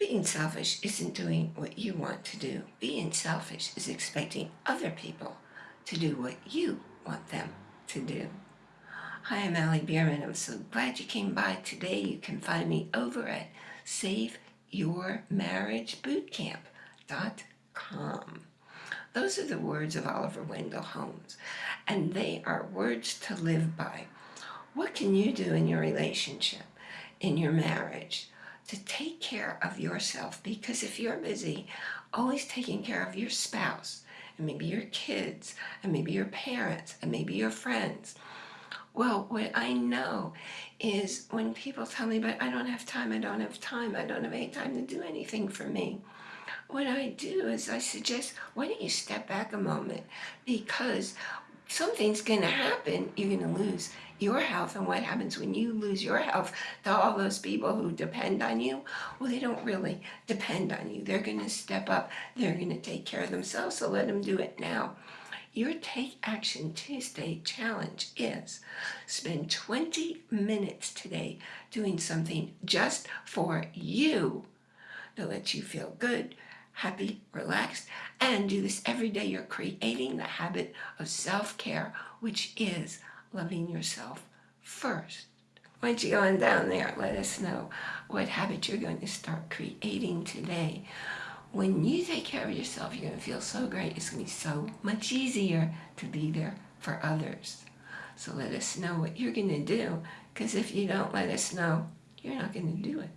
Being selfish isn't doing what you want to do. Being selfish is expecting other people to do what you want them to do. Hi, I'm Allie Bierman. I'm so glad you came by today. You can find me over at SaveYourMarriageBootcamp.com. Those are the words of Oliver Wendell Holmes, and they are words to live by. What can you do in your relationship, in your marriage, to take care of yourself? Because if you're busy always taking care of your spouse, and maybe your kids, and maybe your parents, and maybe your friends, well, what I know is when people tell me, but I don't have time, I don't have time, I don't have any time to do anything for me what I do is I suggest, why don't you step back a moment? Because something's going to happen. You're going to lose your health. And what happens when you lose your health to all those people who depend on you? Well, they don't really depend on you. They're going to step up. They're going to take care of themselves. So let them do it now. Your Take Action Tuesday challenge is spend 20 minutes today doing something just for you to let you feel good, happy, relaxed, and do this every day. You're creating the habit of self-care, which is loving yourself first. Don't you go on down there, let us know what habit you're going to start creating today. When you take care of yourself, you're going to feel so great. It's going to be so much easier to be there for others. So let us know what you're going to do, because if you don't let us know, you're not going to do it.